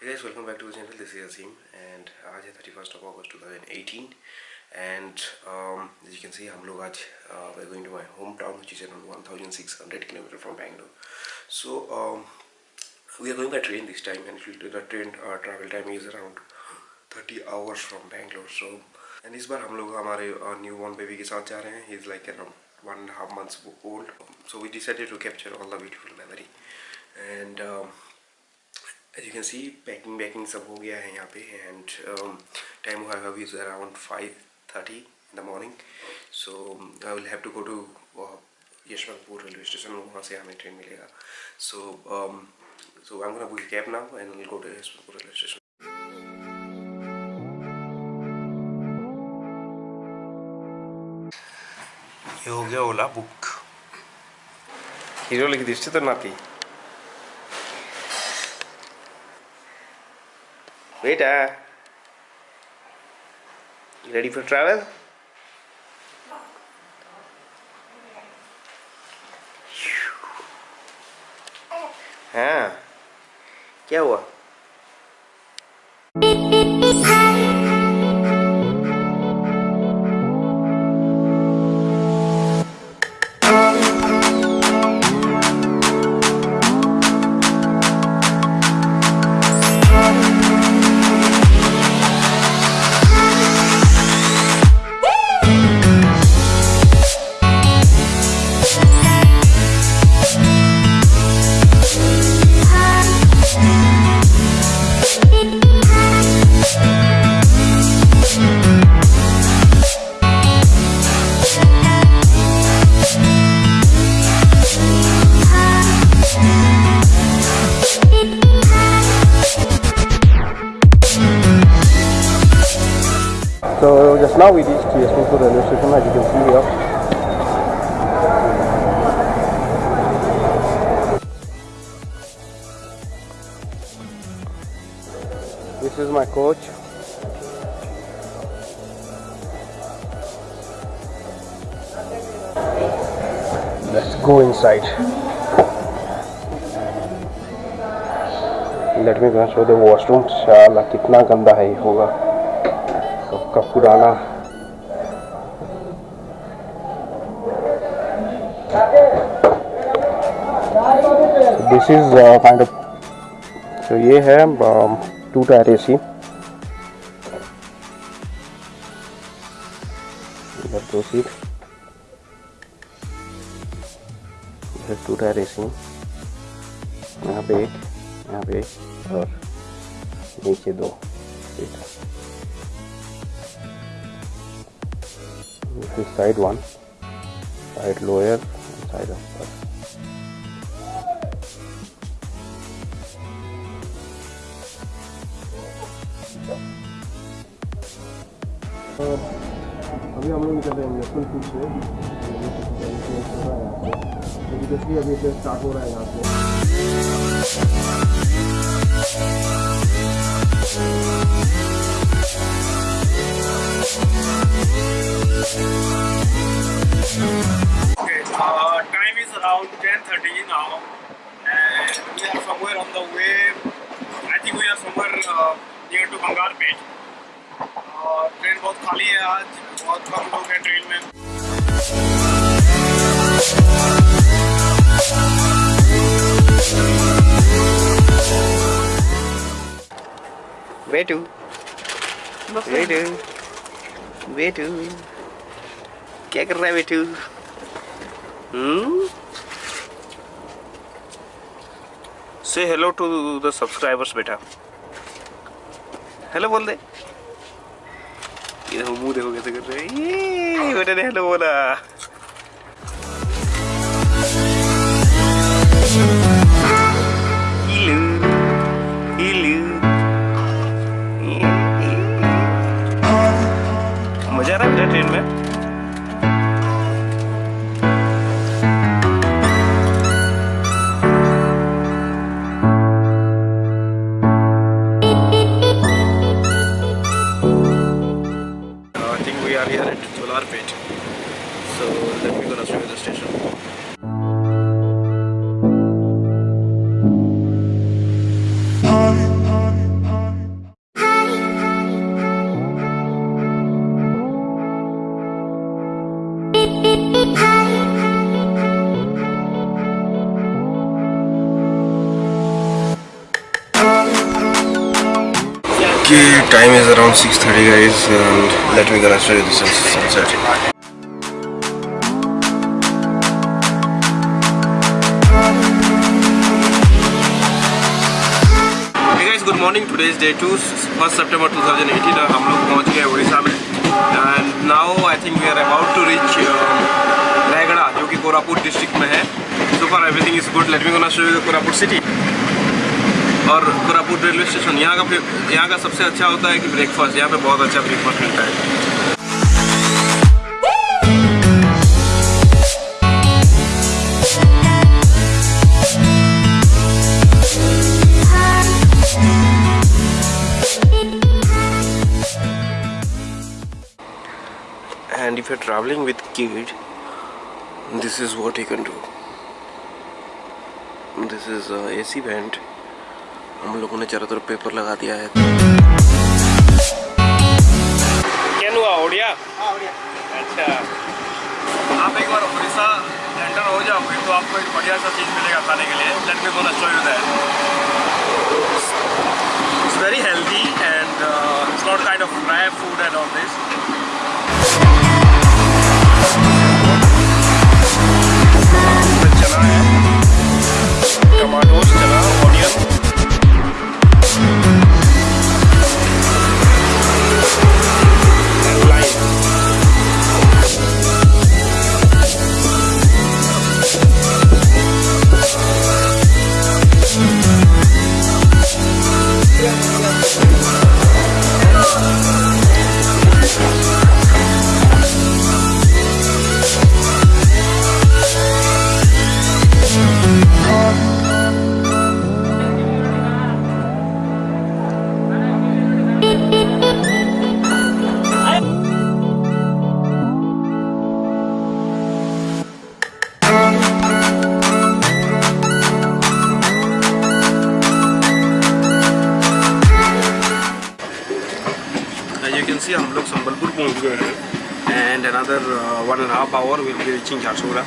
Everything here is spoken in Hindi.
Hey guys, welcome back to the channel. This is Azim, and आज है 31st of August 2018, and um, as you can see, हम लोग आज uh, we're going to my hometown, which is around 1,600 kilometer from Bangalore. So um, we are going by train this time, and it will, the train uh, travel time is around 30 hours from Bangalore. So and इस बार हम लोग हमारे न्यू बॉर्न बेबी के साथ जा रहे हैं. He is like around one and a half months old. So we decided to capture all the beautiful memory, and. Um, as you can see packing वैकिंग सब हो गया है यहाँ पे एंड टाइम हुआ है अभी around five thirty in the morning so I will have to go to Yeshwantpur railway station वहाँ से हमें ट्रेन मिलेगा. So so I am book cab now and go to Yeshwantpur railway station ये हो गया ओला बुक। हीरो लिख दिष्ट तो नाती। Beta, you ready for travel? हाँ क्या हुआ now we reached Yasminpur railway station as you can see here. This is my coach. Let's go inside. Let me go show the washroom. शाला कितना गंदा है ये होगा सबका पुराना दिस इज़ काइंड ऑफ़ तो ये है टू टायर एसी दो सीट टू टायर एसी यहाँ पे एक, यहाँ पे एक, और नीचे दो seat this is side one, side lower side upper. अभी हम लोग निकल रहे हैं से। अभी से स्टार्ट हो रहा है यहाँ Okay, uh, time is around 10.30 now and we are somewhere on the way, I think we are somewhere uh, near to Bangalpet. Uh, train बहुत खाली है आज बहुत कम लोग हैं ट्रेन में बेटू बेटू बेटू क्या कर रहा है बेटू? से हेलो टू द सब्सक्राइबर्स बेटा। हेलो बोल दे। ये मुँह देखो कैसे कर रहे ये बेटा ने हेलो बोला। Time is around 6.30 guys, and let me gonna show you the sunset. Good morning today is day two first September 2018 और हम लोग पहुँच गए उड़ीसा में। And now I think we are about to reach Raigarh, जो कि कोरापुट डिस्ट्रिक्ट में है। So for everything is good let me show you Koraput city और कोरापुट रेलवे स्टेशन यहाँ का यहाँ का सबसे अच्छा होता है कि ब्रेकफास्ट यहाँ पे बहुत अच्छा ब्रेकफास्ट मिलता है and if you're traveling with kid this is what you can do this is a AC vent हम लोगों ने चारों तरफ़ पेपर लगा दिया है। क्या हुआ ओडिया? अच्छा। आप एक बार उड़ीसा एंटर हो जाओगे तो आपको एक बढ़िया सा चीज़ मिलेगा खाने के लिए। Let me gonna show you that it's very healthy and it's not kind of dry food and all this see हम लोग संबलपुर पहुँच गए हैं and another one and half hour will be reaching Jharsuguda